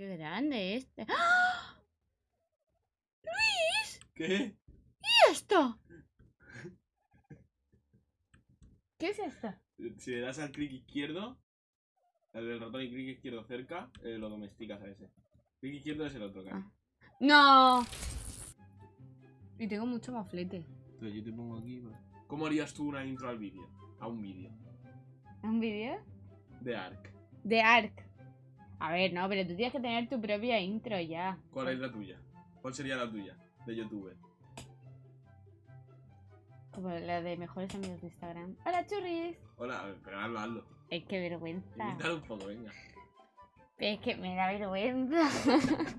qué grande este. ¡Ah! ¡Luis! ¿Qué? ¿Y esto? ¿Qué es esto? Si le das al clic izquierdo, al del ratón y clic izquierdo cerca, eh, lo domesticas a ese. Clic izquierdo es el otro, Cari. Ah. ¡No! Y tengo mucho maflete. Entonces yo te pongo aquí. pues. ¿Cómo harías tú una intro al vídeo? A un vídeo. ¿Un vídeo? De Ark. De Ark. A ver, no, pero tú tienes que tener tu propia intro ya. ¿Cuál es la tuya? ¿Cuál sería la tuya? De youtuber. Como la de mejores amigos de Instagram. ¡Hola, churris! Hola, pero hazlo, hazlo. Es que vergüenza. Invítalo un poco, venga. Es que me da vergüenza.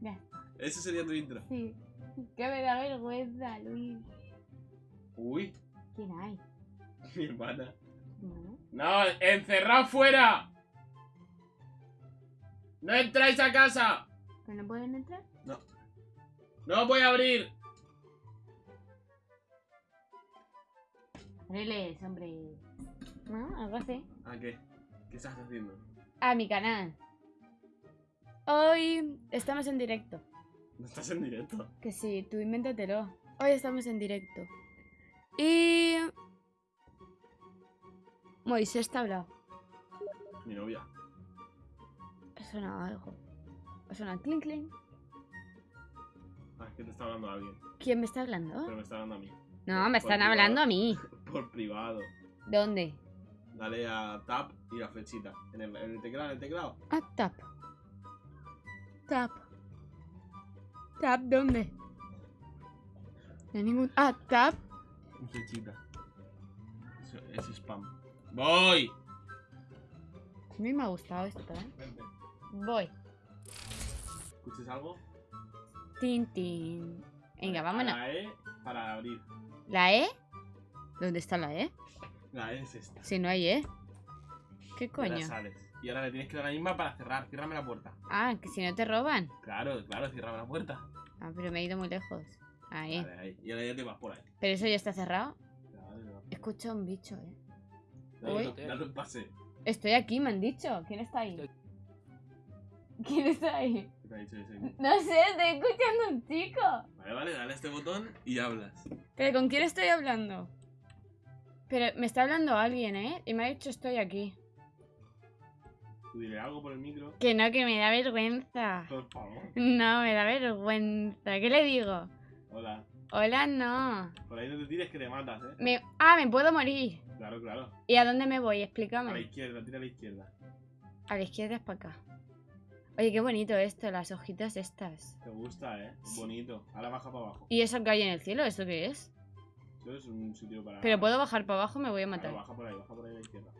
ya, Ese sería tu intro. sí. Que me da vergüenza, Luis. Uy, ¿Quién hay? mi hermana. No. ¡No! ¡Encerrad fuera! ¡No entráis a casa! ¿Pero no pueden entrar? ¡No voy a abrir! Ábreles, hombre. ¿No? Algo así. ¿A qué? ¿Qué estás haciendo? A mi canal. Hoy estamos en directo. ¿No estás en directo? Que sí, tú invéntatelo. Hoy estamos en directo. Y... Moisés está hablado. Mi novia. Suena algo. Suena clink clink. Ah, es que te está hablando alguien. ¿Quién me está hablando? Pero me está hablando a mí. No, me están privado. hablando a mí. Por privado. ¿Dónde? Dale a tap y la flechita. En el, en el teclado, en el teclado. Ah, tap. Tap. Tap, ¿dónde? No hay ningún... Ah, tap. Flechita. Eso es spam. ¡Voy! A mí me ha gustado esto, ¿eh? Vente. Voy. ¿Escuchas algo? Tin, tin. Venga, vámonos. La E para abrir. ¿La E? ¿Dónde está la E? La E es esta. Si no hay E. ¿Qué Y ahora coño? sales. Y ahora le tienes que dar la misma para cerrar. Ciérrame la puerta. Ah, que si no te roban. Claro, claro, ciérrame la puerta. Ah, pero me he ido muy lejos. Ahí. Vale, ahí. Y ahora ya te vas por ahí. Pero eso ya está cerrado. Claro, ahí. Escucho un bicho, eh. Dale, un pase. Estoy aquí, me han dicho. ¿Quién está ahí? ¿Quién está ahí? ¿Qué te ha dicho ese? No sé, estoy escuchando a un chico. Vale, vale, dale a este botón y hablas. ¿Pero con quién estoy hablando? Pero me está hablando alguien, ¿eh? Y me ha dicho estoy aquí. Tú dile algo por el micro. Que no, que me da vergüenza. Por favor. No, me da vergüenza. ¿Qué le digo? Hola. Hola, no. Por ahí no te tires que te matas, eh. Me... Ah, me puedo morir. Claro, claro. ¿Y a dónde me voy? A la Explícame. izquierda, tira a la izquierda. A la izquierda es para acá. Oye, qué bonito esto, las hojitas estas. Te gusta, eh. Sí. Bonito. Ahora baja para abajo. ¿Y eso que hay en el cielo? ¿Eso qué es? Eso es un sitio para. Pero puedo bajar para abajo, me voy a Claro, matar. baja por ahí, baja por ahí a la izquierda.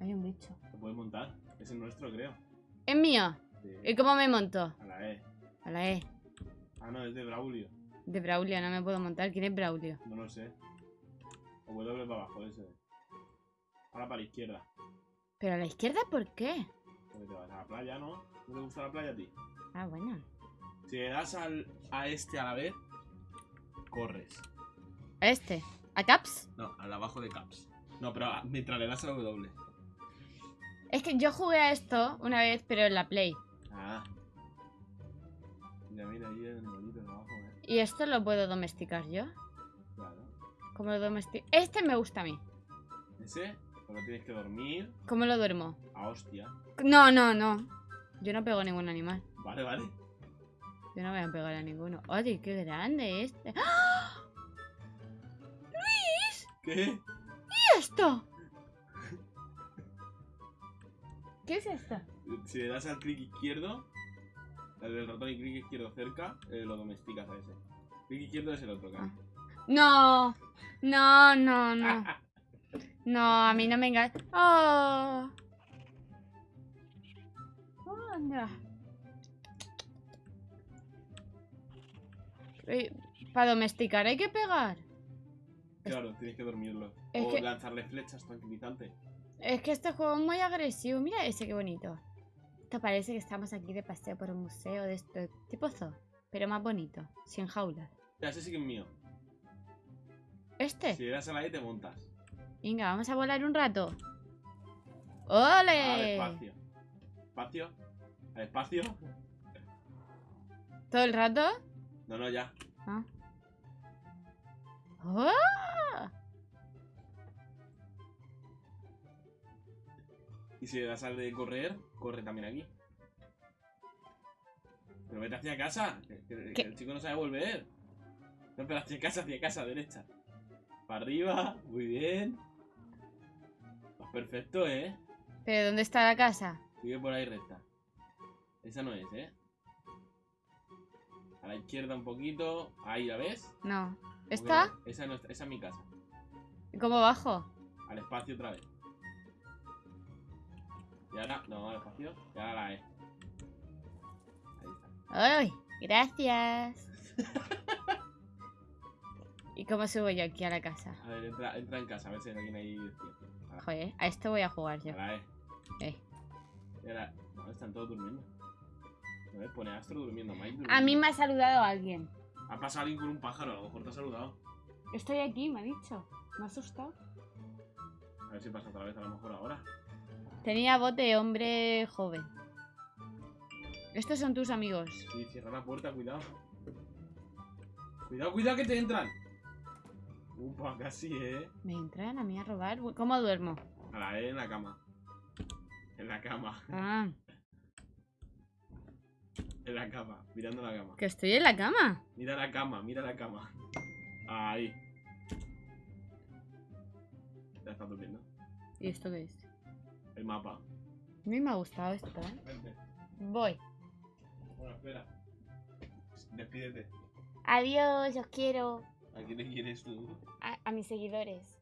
Hay un bicho. Se puede montar. Es el nuestro, creo. ¿Es mío? Sí. ¿Y cómo me monto? A la E. A la E. Ah, no, es de Braulio. De Braulio, no me puedo montar. ¿Quién es Braulio? No lo sé. O W para abajo, ese. Ahora para la izquierda. ¿Pero a la izquierda por qué? Porque te vas a la playa, ¿no? ¿No te gusta la playa a ti? Ah, bueno. Si le das al, a este a la vez, corres. ¿A este? ¿A Caps? No, al abajo de caps. No, pero a- mientras le das a W. Es que yo jugué a esto una vez, pero en la Play. ¿Y esto lo puedo domesticar yo? Claro. ¿Cómo lo domestico? Este me gusta a mí. Ese, pero tienes que dormir ¿Cómo lo duermo? a hostia. No, no, no. Yo no pego a ningún animal. Vale, vale. Yo no voy a pegar a ninguno. Oye, qué grande este. ¡Ah! ¿Qué? ¿Y esto? ¿Qué es esto? Si le das al clic izquierdo, el del ratón y clic izquierdo cerca, eh, lo domesticas a ese. Clic izquierdo es el otro, cara. No, no, no, no. No, a mí no me engaña. Oh. Anda. Para domesticar hay que pegar. Claro, tienes que dormirlo. Es o que- lanzarle flechas tranquilizantes. Es que este juego es muy agresivo. Mira ese, qué bonito. Esto parece que estamos aquí de paseo por un museo de esto. Tipo zoo, pero más bonito. Sin jaulas. Ya, ese sí que es mío. ¿Este? Si le das a la E te montas. Venga, vamos a volar un rato. Al ¡Ole! espacio. Espacio. Al espacio. ¿Todo el rato? No, no, ya. Ah. ¡Oh! Y si le das al de correr, corre también aquí. Pero vete hacia casa. Que, que- que ¿Qué? el chico no sabe volver. No, pero hacia casa, hacia casa, derecha. Para arriba, muy bien. Vas perfecto, eh. ¿Pero dónde está la casa? Sigue por ahí recta. Esa no es, eh. A la izquierda un poquito. Ahí, ¿la ves? No. ¿Cómo que ¿Esta? Esa no está, esa es mi casa. ¿Y ¿Cómo bajo? Al espacio otra vez. Y ahora, no, al espacio. Y ahora la E. Ahí está. ¡Ay! Gracias. ¿Y cómo subo yo aquí a la casa? A ver, entra, entra en casa, a ver si hay alguien ahí. A Joder, a esto voy a jugar yo. a la E. Eh. Y ahora, no, están todos durmiendo. A ver, pone Astro durmiendo, Mike A mí me ha saludado alguien. Ha pasado alguien con un pájaro, a lo mejor te ha saludado. Estoy aquí, me ha dicho. Me ha asustado. A ver si pasa otra vez, a lo mejor ahora. Tenía voz de hombre joven. Estos son tus amigos. Sí, cierra la puerta, cuidado. Cuidado, cuidado que te entran. Upa, casi, eh. ¿Me entran a mí a robar? ¿Cómo duermo? A la E en la cama. En la cama. Ah, En la cama. Mirando la cama. que estoy en la cama. Mira la cama, mira la cama. Ahí. Ya estás durmiendo. ¿Y esto qué es? El mapa. A mí me ha gustado esto, ¿eh? Vente. Voy. Bueno, espera. Despídete. Adiós, os quiero. ¿A quién le quieres tú? A, a mis seguidores.